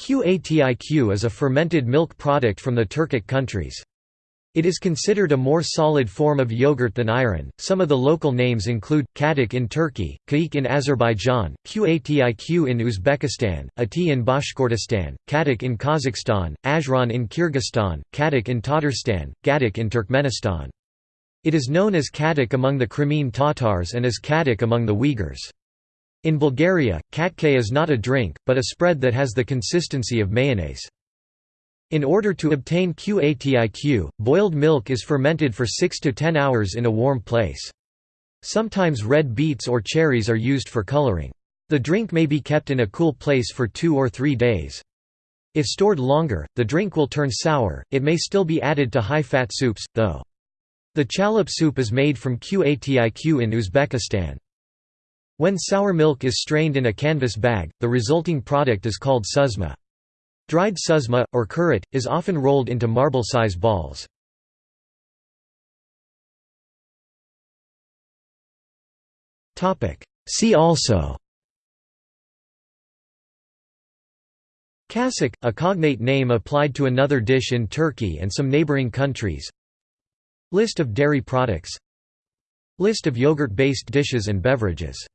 Qatiq is a fermented milk product from the Turkic countries. It is considered a more solid form of yogurt than ayran. Some of the local names include Katic in Turkey, Kaik in Azerbaijan, Qatiq in Uzbekistan, Ati in Bashkortostan, Katic in Kazakhstan, Ajran in Kyrgyzstan, Katic in Tatarstan, Gadik in Turkmenistan. It is known as Katic among the Crimean Tatars and as Katic among the Uyghurs. In Bulgaria, katke is not a drink, but a spread that has the consistency of mayonnaise. In order to obtain Qatiq, boiled milk is fermented for 6 to 10 hours in a warm place. Sometimes red beets or cherries are used for coloring. The drink may be kept in a cool place for two or three days. If stored longer, the drink will turn sour. It may still be added to high-fat soups, though. The chalop soup is made from Qatiq in Uzbekistan. When sour milk is strained in a canvas bag, the resulting product is called suzma. Dried suzma, or qurut, is often rolled into marble-size balls. See also Cacık, a cognate name applied to another dish in Turkey and some neighboring countries List of dairy products List of yogurt-based dishes and beverages